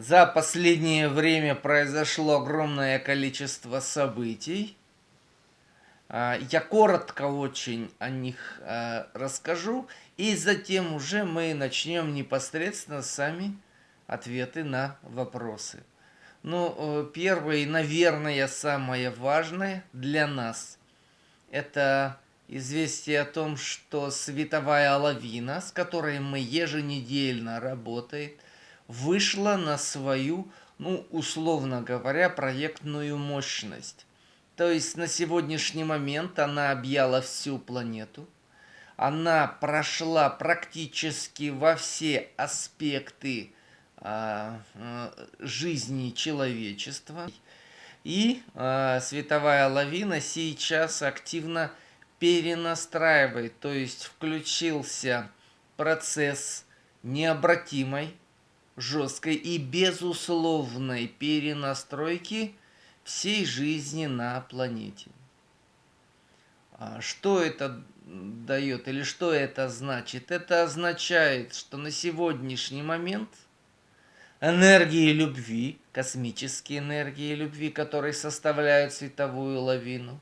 За последнее время произошло огромное количество событий. А, я коротко очень о них а, расскажу, и затем уже мы начнем непосредственно сами ответы на вопросы. Ну, э, первое и, наверное, самое важное для нас – это известие о том, что световая лавина, с которой мы еженедельно работаем, вышла на свою, ну, условно говоря, проектную мощность. То есть на сегодняшний момент она объяла всю планету. Она прошла практически во все аспекты а, а, жизни человечества. И а, световая лавина сейчас активно перенастраивает, то есть включился процесс необратимой, жесткой и безусловной перенастройки всей жизни на планете. Что это дает или что это значит? Это означает, что на сегодняшний момент – энергии любви, космические энергии любви, которые составляют световую лавину,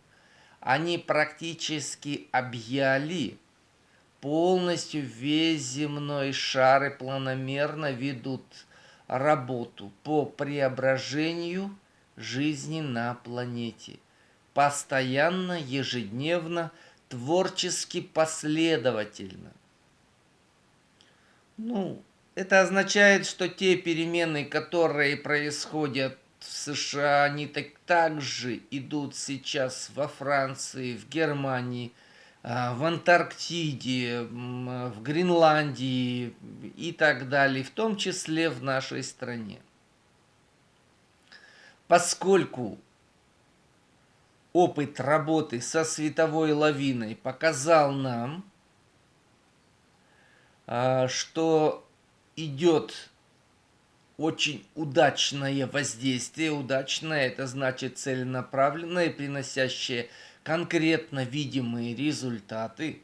они практически объяли полностью весь земной шар и планомерно ведут работу по преображению жизни на планете. Постоянно, ежедневно, творчески последовательно. Ну, это означает, что те перемены, которые происходят в США, они так, также идут сейчас во Франции, в Германии, в Антарктиде, в Гренландии и так далее, в том числе в нашей стране. Поскольку опыт работы со световой лавиной показал нам, а, что идет очень удачное воздействие. Удачное это значит целенаправленное, приносящее конкретно видимые результаты,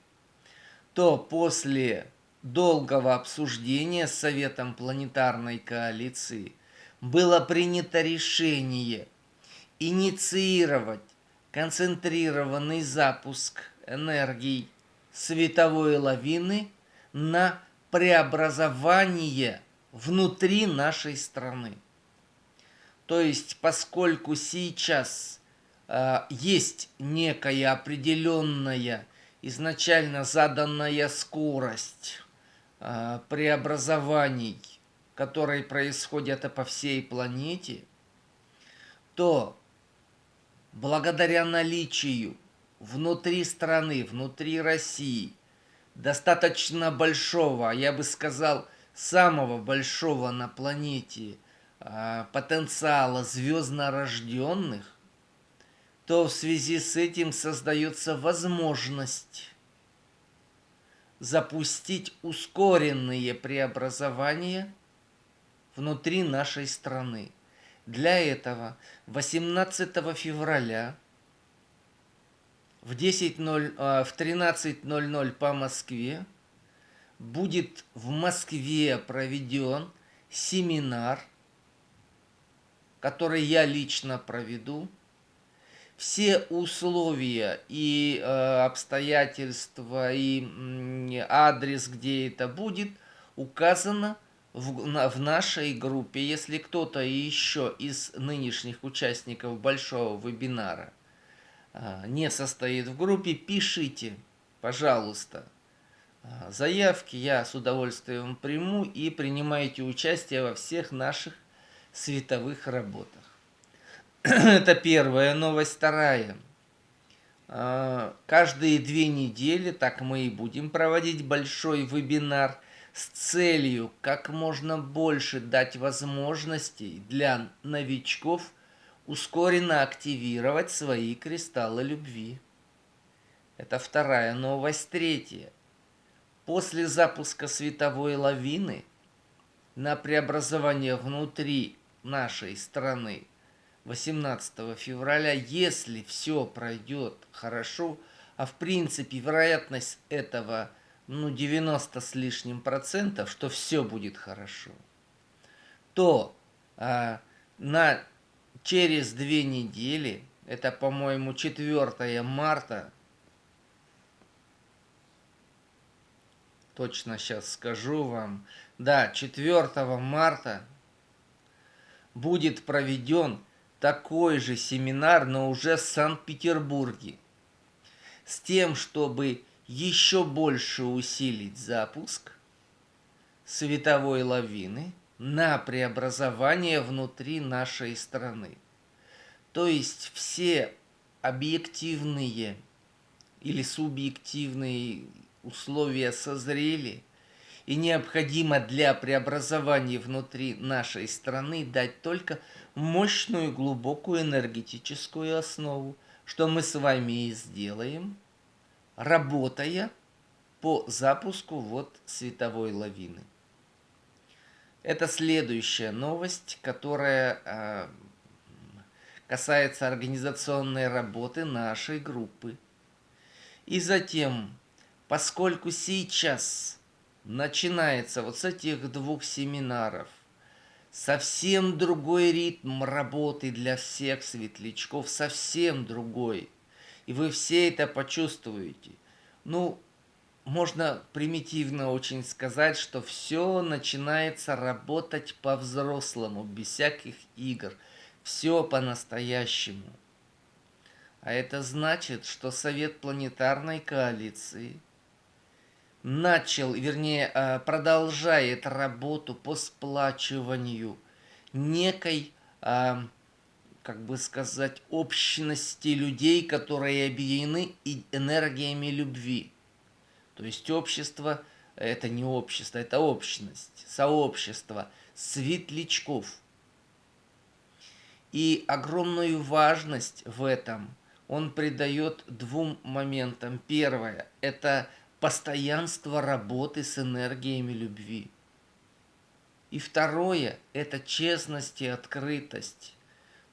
то после долгого обсуждения с Советом планетарной коалиции было принято решение инициировать концентрированный запуск энергии световой лавины на преобразование внутри нашей страны. То есть, поскольку сейчас есть некая определенная изначально заданная скорость э, преобразований, которые происходят по всей планете, то благодаря наличию внутри страны, внутри России – достаточно большого, я бы сказал, самого большого на планете потенциала звезднорожденных, то в связи с этим создается возможность запустить ускоренные преобразования внутри нашей страны. Для этого 18 февраля в 10.0, а, в 13.00 по Москве будет в Москве проведен семинар, который я лично проведу. Все условия и э, обстоятельства и э, адрес, где это будет, указано в, на, в нашей группе. Если кто-то еще из нынешних участников большого вебинара – а, не состоит в группе, пишите, пожалуйста. А, заявки я с удовольствием приму и принимайте участие во всех наших световых работах. Это первая новость. Вторая. А, каждые две недели, так мы и будем проводить большой вебинар с целью как можно больше дать возможностей для новичков – ускоренно активировать свои кристаллы любви. Это вторая новость. Третья. После запуска световой лавины на преобразование внутри нашей страны 18 февраля, если все пройдет хорошо, а в принципе вероятность этого ну 90 с лишним процентов, что все будет хорошо, то а, на через две недели, это, по-моему, 4 марта, точно сейчас скажу вам, да, 4 марта будет проведен такой же семинар, но уже в Санкт-Петербурге, с тем, чтобы еще больше усилить запуск световой лавины на преобразование внутри нашей страны. То есть все объективные или субъективные условия созрели, и необходимо для преобразования внутри нашей страны дать только мощную глубокую энергетическую основу, что мы с вами и сделаем, работая по запуску вот световой лавины. Это следующая новость, которая э, касается организационной работы нашей группы. И затем, поскольку сейчас начинается вот с этих двух семинаров совсем другой ритм работы для всех светлячков, совсем другой. И вы все это почувствуете. Ну, можно примитивно очень сказать, что все начинается работать по-взрослому, без всяких игр. Все по-настоящему. А это значит, что Совет планетарной коалиции начал, вернее, э, продолжает работу по сплачиванию некой, э, как бы сказать, общности людей, которые объединены энергиями любви. То есть общество – это не общество, это общность, сообщество светлячков. И огромную важность в этом он придает двум моментам. Первое – это постоянство работы с энергиями любви. И второе – это честность и открытость.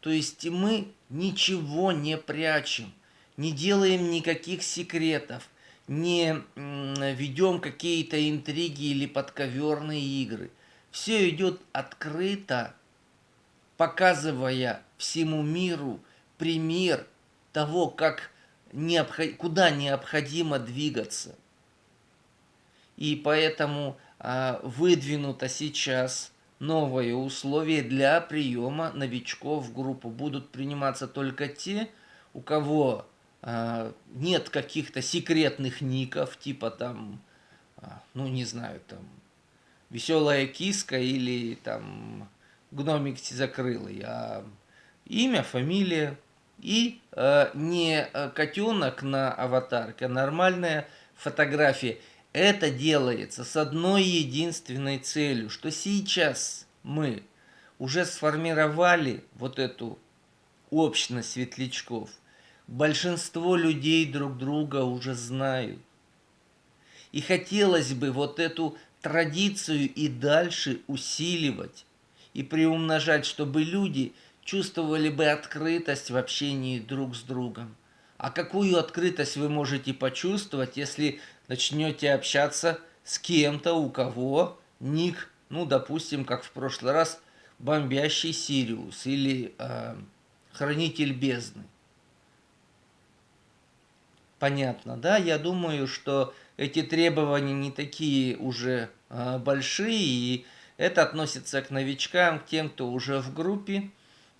То есть мы ничего не прячем, не делаем никаких секретов – не ведем какие-то интриги или подковерные игры. Все идет открыто, показывая всему миру пример того, как необход... куда необходимо двигаться. И поэтому а, выдвинуто сейчас новые условия для приема новичков в группу. Будут приниматься только те, у кого а, нет каких-то секретных ников, типа там, а, ну не знаю, там, веселая киска или там гномик закрылый, а имя, фамилия и э, не котенок на аватарке, а нормальная фотография. Это делается с одной единственной целью, что сейчас мы уже сформировали вот эту общность светлячков, большинство людей друг друга уже знают. И хотелось бы вот эту традицию и дальше усиливать и приумножать, чтобы люди чувствовали бы открытость в общении друг с другом. А какую открытость вы можете почувствовать, если начнете общаться с кем-то, у кого ник, ну, допустим, как в прошлый раз, бомбящий Сириус или э, хранитель бездны понятно, да? Я думаю, что эти требования не такие уже э, большие, и это относится к новичкам, к тем, кто уже в группе.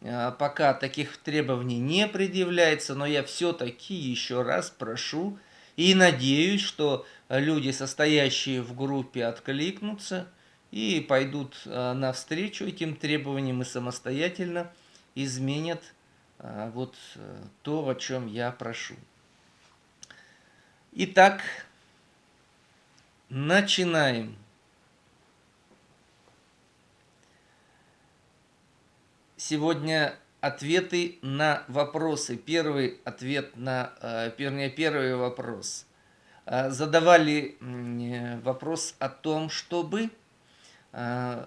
Э, пока таких требований не предъявляется, но я все-таки еще раз прошу и надеюсь, что люди, состоящие в группе, откликнутся и пойдут э, навстречу этим требованиям и самостоятельно изменят э, вот э, то, о чем я прошу. Итак, начинаем. Сегодня ответы на вопросы. Первый ответ на, э, вернее, первый вопрос. Э, задавали вопрос о том, чтобы э,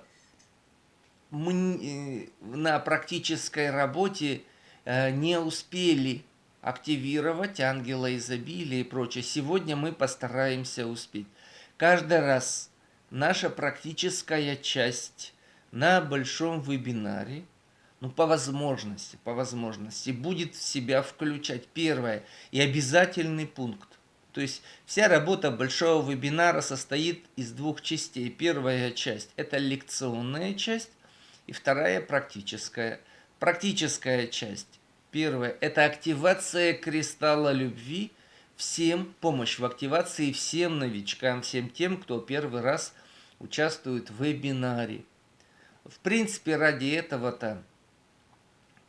мы на практической работе не успели активировать ангела изобилия и прочее. Сегодня мы постараемся успеть. Каждый раз наша практическая часть на большом вебинаре, ну, по возможности, по возможности, будет в себя включать первое и обязательный пункт. То есть вся работа большого вебинара состоит из двух частей. Первая часть – это лекционная часть, и вторая – практическая. Практическая часть. Первая – это активация кристалла любви всем, помощь в активации всем новичкам, всем тем, кто первый раз участвует в вебинаре. В принципе, ради этого-то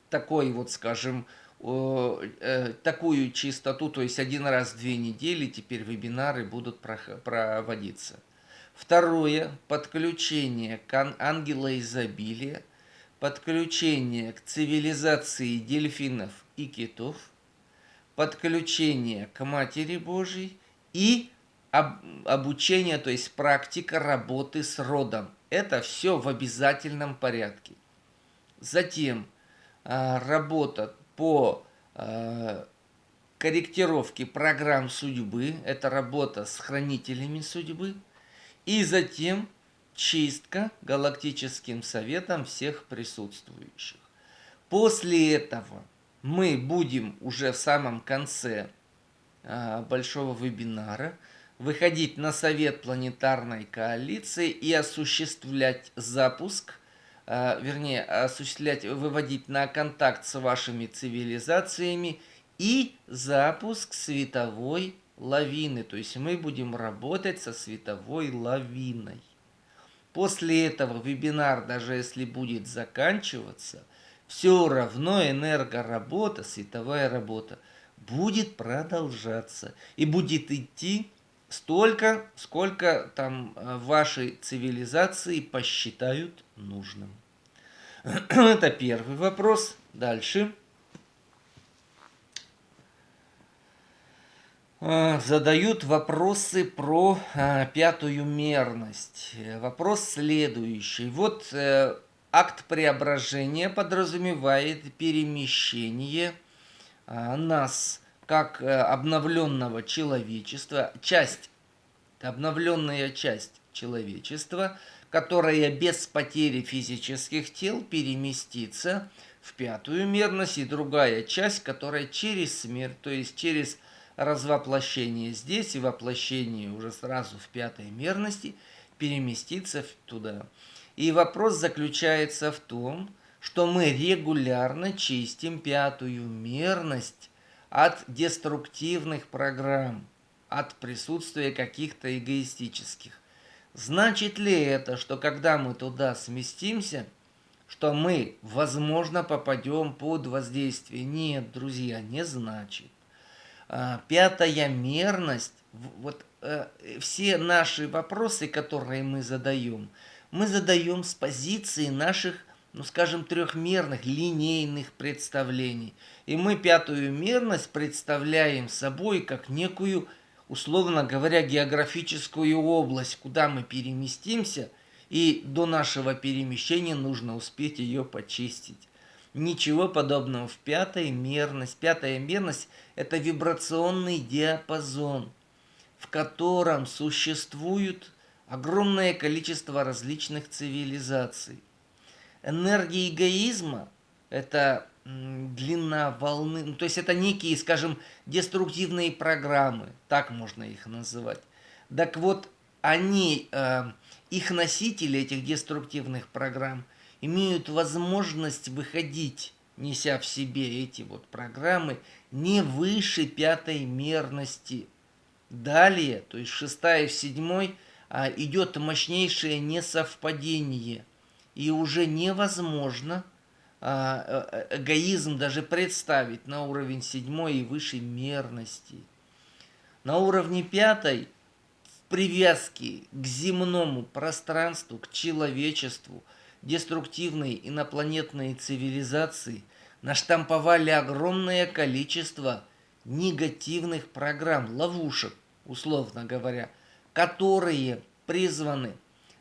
такой вот, скажем, э, такую чистоту, то есть один раз в две недели теперь вебинары будут проводиться. Второе, подключение к ангела изобилия, подключение к цивилизации дельфинов и китов, подключение к Матери Божьей и об, обучение, то есть практика работы с родом. Это все в обязательном порядке. Затем работа по а, корректировке программ судьбы. Это работа с хранителями судьбы. И затем чистка галактическим советом всех присутствующих. После этого мы будем уже в самом конце а, большого вебинара выходить на совет планетарной коалиции и осуществлять запуск, вернее, осуществлять, выводить на контакт с вашими цивилизациями и запуск световой лавины. То есть мы будем работать со световой лавиной. После этого вебинар, даже если будет заканчиваться, все равно энергоработа, световая работа будет продолжаться и будет идти столько, сколько там э, вашей цивилизации посчитают нужным. Это первый вопрос. Дальше. Э, задают вопросы про э, пятую мерность. Вопрос следующий. Вот э, акт преображения подразумевает перемещение нас как обновленного человечества, часть, обновленная часть человечества, которая без потери физических тел переместится в пятую мерность, и другая часть, которая через смерть, то есть через развоплощение здесь и воплощение уже сразу в пятой мерности переместиться туда. И вопрос заключается в том, что мы регулярно чистим пятую мерность от деструктивных программ, от присутствия каких-то эгоистических. Значит ли это, что когда мы туда сместимся, что мы, возможно, попадем под воздействие? Нет, друзья, не значит. А, пятая мерность, вот э, все наши вопросы, которые мы задаем, мы задаем с позиции наших, ну скажем, трехмерных, линейных представлений. И мы пятую мерность представляем собой как некую, условно говоря, географическую область, куда мы переместимся, и до нашего перемещения нужно успеть ее почистить. Ничего подобного в пятой мерность. Пятая мерность – это вибрационный диапазон, в котором существует огромное количество различных цивилизаций. Энергия эгоизма – это длина волны, ну, то есть это некие, скажем, деструктивные программы, так можно их называть. Так вот, они, э, их носители этих деструктивных программ – имеют возможность выходить, неся в себе эти вот программы, не выше пятой мерности. Далее, то есть шестая в седьмой, а, идет мощнейшее несовпадение. И уже невозможно а, э, эгоизм даже представить на уровень седьмой и выше мерности. На уровне пятой в привязке к земному пространству, к человечеству – деструктивные инопланетные цивилизации наштамповали огромное количество негативных программ, ловушек, условно говоря, которые призваны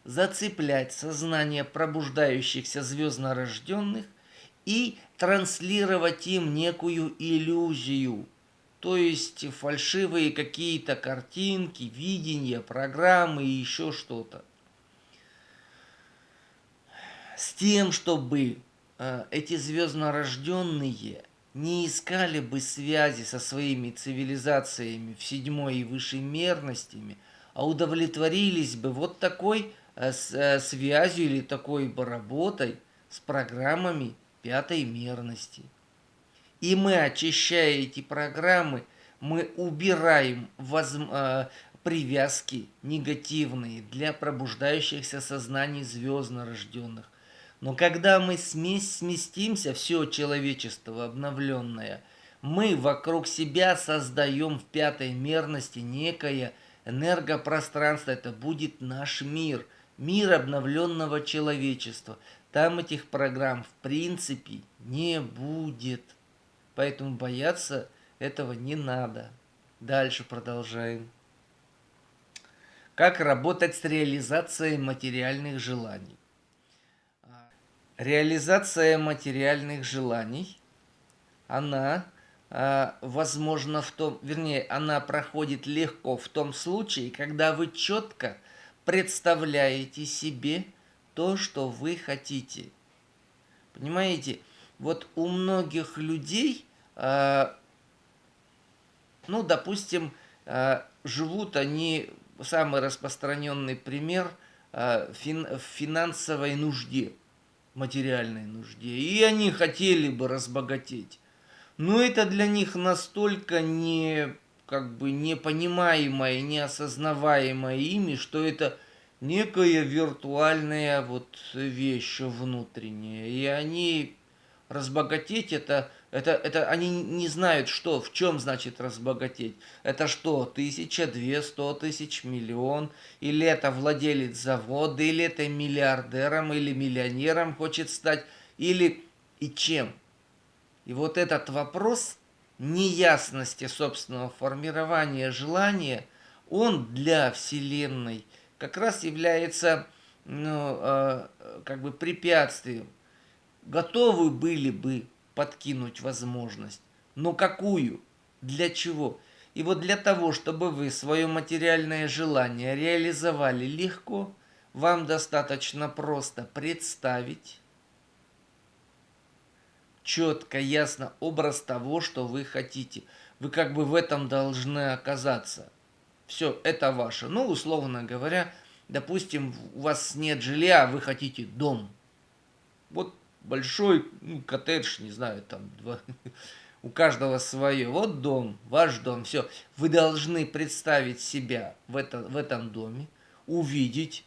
зацеплять сознание пробуждающихся звезднорожденных и транслировать им некую иллюзию, то есть фальшивые какие-то картинки, видения, программы и еще что-то. с тем, чтобы э, эти звезднорожденные не искали бы связи со своими цивилизациями в седьмой и высшей мерностями, а удовлетворились бы вот такой связью или такой бы работой с программами пятой мерности. И мы, очищая эти программы, мы убираем воз, э, привязки негативные для пробуждающихся сознаний звездно-рожденных. Но когда мы сместимся, все человечество обновленное, мы вокруг себя создаем в пятой мерности некое энергопространство. Это будет наш мир, мир обновленного человечества. Там этих программ в принципе не будет. Поэтому бояться этого не надо. Дальше продолжаем. Как работать с реализацией материальных желаний? Реализация материальных желаний, она а, возможно в том, вернее, она проходит легко в том случае, когда вы четко представляете себе то, что вы хотите. Понимаете, вот у многих людей, а, ну, допустим, а, живут они, самый распространенный пример, в финансовой нужде – материальной нужде, и они хотели бы разбогатеть. Но это для них настолько не как бы непонимаемое, неосознаваемое ими, что это некая виртуальная вот вещь внутренняя. И они разбогатеть это это, это они не знают, что, в чем значит разбогатеть. Это что, тысяча, две, сто тысяч, миллион? Или это владелец завода, или это миллиардером, или миллионером хочет стать, или и чем? И вот этот вопрос неясности собственного формирования желания, он для Вселенной как раз является ну, э, как бы препятствием. Готовы были бы подкинуть возможность. Но какую? Для чего? И вот для того, чтобы вы свое материальное желание реализовали легко, вам достаточно просто представить четко, ясно образ того, что вы хотите. Вы как бы в этом должны оказаться. Все, это ваше. Ну, условно говоря, допустим, у вас нет жилья, а вы хотите дом. Вот большой ну, коттедж, не знаю, там два, у каждого свое. Вот дом, ваш дом, все. Вы должны представить себя в, это, в этом доме, увидеть.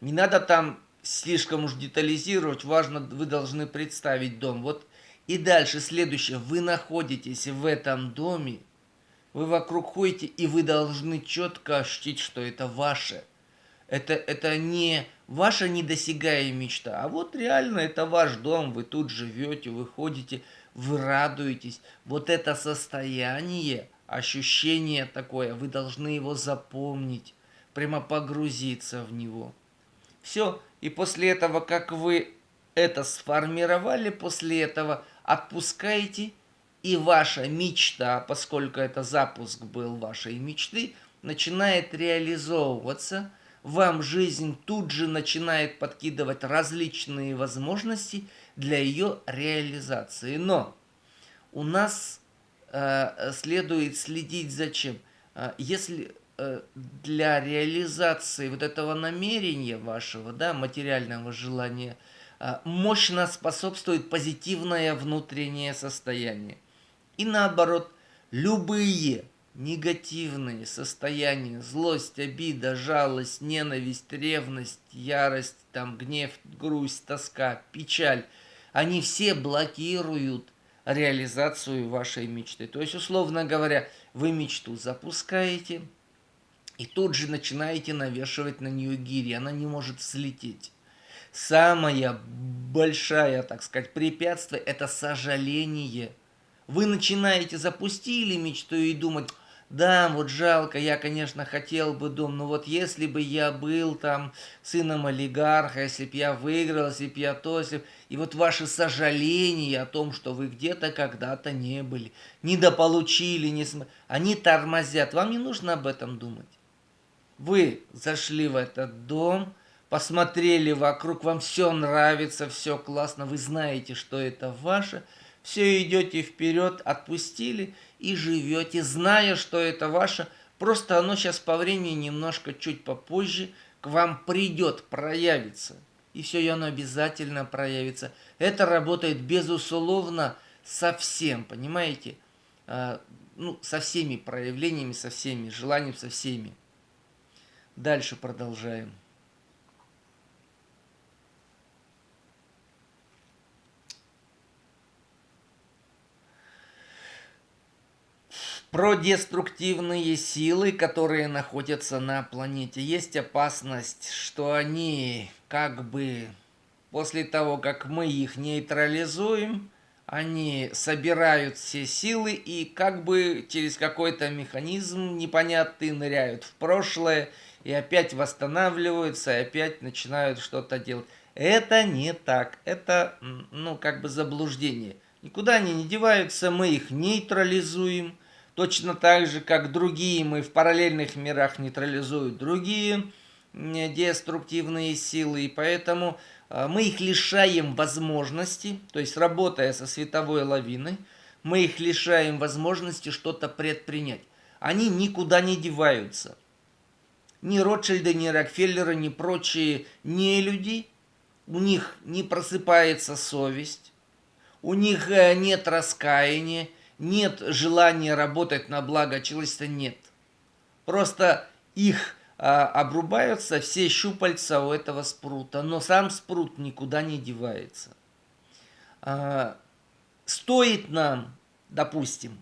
Не надо там слишком уж детализировать, важно, вы должны представить дом. Вот и дальше следующее, вы находитесь в этом доме, вы вокруг ходите, и вы должны четко ощутить, что это ваше. Это, это не ваша недосягаемая мечта, а вот реально это ваш дом, вы тут живете, вы ходите, вы радуетесь. Вот это состояние, ощущение такое, вы должны его запомнить, прямо погрузиться в него. Все, и после этого, как вы это сформировали, после этого отпускаете, и ваша мечта, поскольку это запуск был вашей мечты, начинает реализовываться – вам жизнь тут же начинает подкидывать различные возможности для ее реализации. Но у нас э, следует следить за чем? Э, если э, для реализации вот этого намерения вашего, да, материального желания, мощно способствует позитивное внутреннее состояние. И наоборот, любые негативные состояния, злость, обида, жалость, ненависть, ревность, ярость, там, гнев, грусть, тоска, печаль, они все блокируют реализацию вашей мечты. То есть, условно говоря, вы мечту запускаете, и тут же начинаете навешивать на нее гири, она не может слететь. Самое большое, так сказать, препятствие – это сожаление. Вы начинаете, запустили мечту и думать, да, вот жалко, я, конечно, хотел бы дом, но вот если бы я был там сыном олигарха, если бы я выиграл, если бы я то, если... И вот ваши сожаления о том, что вы где-то когда-то не были, недополучили, не см... они тормозят. Вам не нужно об этом думать. Вы зашли в этот дом, посмотрели вокруг, вам все нравится, все классно, вы знаете, что это ваше, все идете вперед, отпустили и живете, зная, что это ваше, просто оно сейчас по времени немножко чуть попозже к вам придет, проявится. И все, и оно обязательно проявится. Это работает безусловно со всем, понимаете? А, ну, со всеми проявлениями, со всеми желаниями, со всеми. Дальше продолжаем. Про деструктивные силы, которые находятся на планете. Есть опасность, что они как бы после того, как мы их нейтрализуем, они собирают все силы и как бы через какой-то механизм непонятный ныряют в прошлое и опять восстанавливаются, и опять начинают что-то делать. Это не так. Это, ну, как бы заблуждение. Никуда они не деваются, мы их нейтрализуем. Точно так же, как другие мы в параллельных мирах нейтрализуют другие деструктивные силы. И поэтому а, мы их лишаем возможности, то есть работая со световой лавиной, мы их лишаем возможности что-то предпринять. Они никуда не деваются. Ни Ротшильды, ни Рокфеллеры, ни прочие не люди, у них не просыпается совесть, у них э, нет раскаяния, нет желания работать на благо человечества, нет. Просто их а, обрубаются все щупальца у этого спрута, но сам спрут никуда не девается. А, стоит нам, допустим,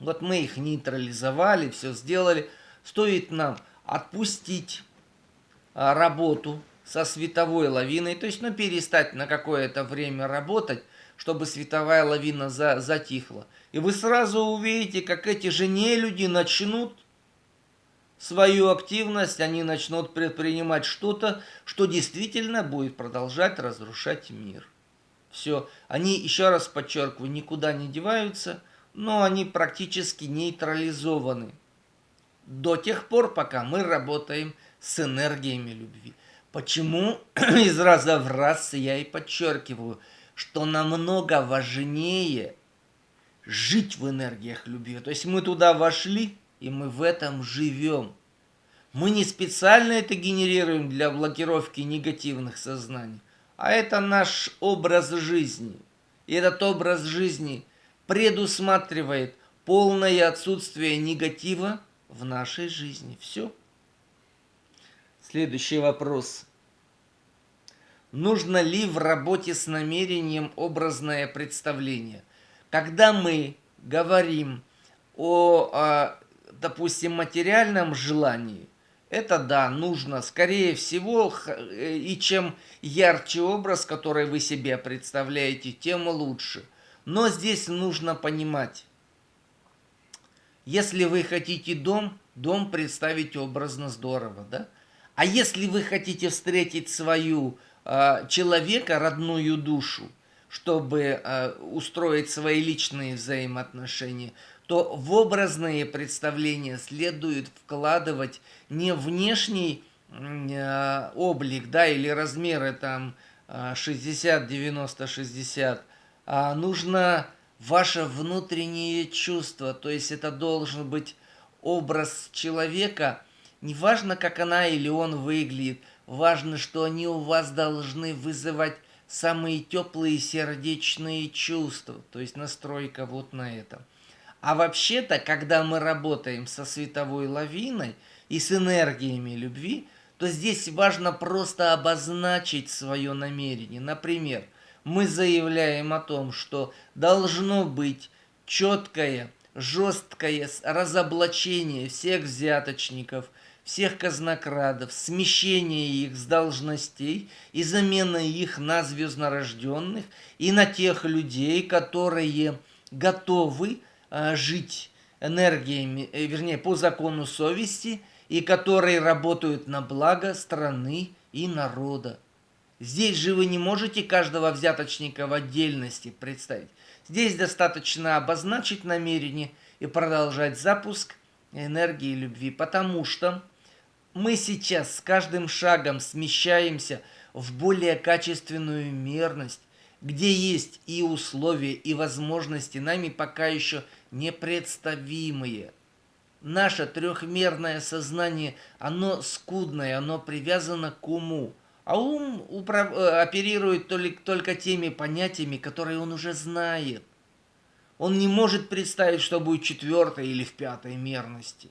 вот мы их нейтрализовали, все сделали, стоит нам отпустить а, работу со световой лавиной, то есть ну, перестать на какое-то время работать, чтобы световая лавина за, затихла. И вы сразу увидите, как эти же нелюди начнут свою активность, они начнут предпринимать что-то, что действительно будет продолжать разрушать мир. Все, они, еще раз подчеркиваю, никуда не деваются, но они практически нейтрализованы. До тех пор, пока мы работаем с энергиями любви. Почему из раза в раз я и подчеркиваю, что намного важнее жить в энергиях любви. То есть мы туда вошли, и мы в этом живем. Мы не специально это генерируем для блокировки негативных сознаний, а это наш образ жизни. И этот образ жизни предусматривает полное отсутствие негатива в нашей жизни. Все. Следующий вопрос. Нужно ли в работе с намерением образное представление? Когда мы говорим о, о допустим, материальном желании, это да, нужно, скорее всего, э, и чем ярче образ, который вы себе представляете, тем лучше. Но здесь нужно понимать, если вы хотите дом, дом представить образно здорово, да? А если вы хотите встретить свою человека, родную душу, чтобы э, устроить свои личные взаимоотношения, то в представления следует вкладывать не внешний э, облик, да, или размеры там 60, 90, 60, а нужно ваше внутреннее чувство, то есть это должен быть образ человека, неважно, как она или он выглядит, важно, что они у вас должны вызывать самые теплые сердечные чувства, то есть настройка вот на этом. А вообще-то, когда мы работаем со световой лавиной и с энергиями любви, то здесь важно просто обозначить свое намерение. Например, мы заявляем о том, что должно быть четкое, жесткое разоблачение всех взяточников, всех казнокрадов, смещение их с должностей и замена их на звезднорожденных и на тех людей, которые готовы Э, жить энергиями, э, вернее, по закону совести, и которые работают на благо страны и народа. Здесь же вы не можете каждого взяточника в отдельности представить. Здесь достаточно обозначить намерение и продолжать запуск энергии любви, потому что мы сейчас с каждым шагом смещаемся в более качественную мерность, где есть и условия, и возможности, нами пока еще непредставимые. Наше трехмерное сознание, оно скудное, оно привязано к уму. А ум управ... Э, оперирует только теми понятиями, которые он уже знает. Он не может представить, что будет четвертой или в пятой мерности.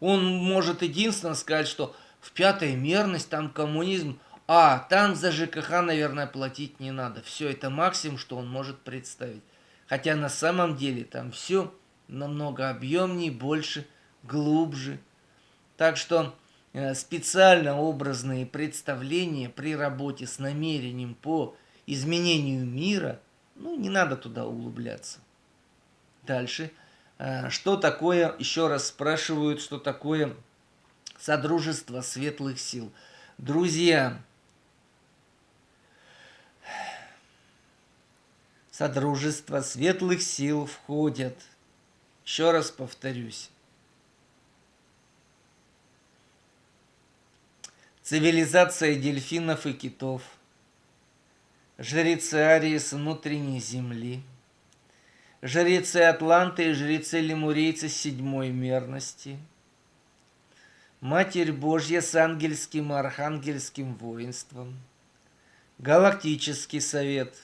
Он может единственно сказать, что в пятой мерность там коммунизм, а там за ЖКХ, наверное, платить не надо. Все, это максимум, что он может представить. Хотя на самом деле там все намного объемнее, больше, глубже. Так что э, специально образные представления при работе с намерением по изменению мира, ну, не надо туда углубляться. Дальше. Э, что такое, еще раз спрашивают, что такое Содружество Светлых Сил. Друзья, Содружество Светлых Сил входят, еще раз повторюсь, цивилизация дельфинов и китов, жрецы Ариес внутренней земли – жрецы Атланты и жрецы Лемурейцы седьмой мерности, Матерь Божья с ангельским и архангельским воинством, Галактический совет,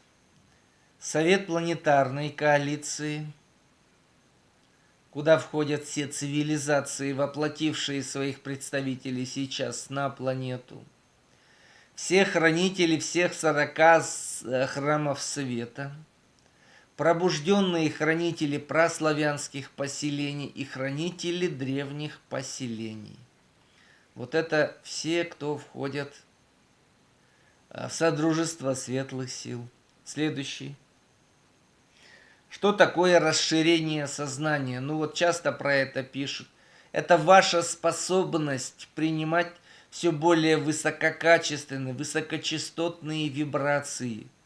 Совет планетарной коалиции, куда входят все цивилизации, воплотившие своих представителей сейчас на планету, все хранители всех сорока э, храмов света – пробужденные хранители праславянских поселений и хранители древних поселений. Вот это все, кто входят э, в Содружество Светлых Сил. Следующий. Что такое расширение сознания? Ну вот часто про это пишут. Это ваша способность принимать все более высококачественные, высокочастотные вибрации –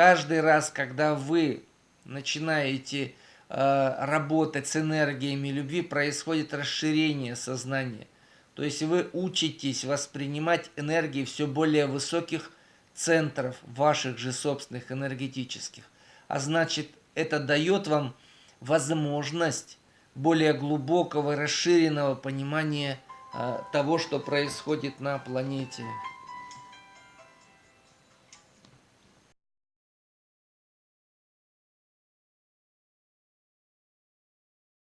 Каждый раз, когда вы начинаете э, работать с энергиями любви, происходит расширение сознания. То есть вы учитесь воспринимать энергии все более высоких центров ваших же собственных энергетических. А значит, это дает вам возможность более глубокого, расширенного понимания э, того, что происходит на планете.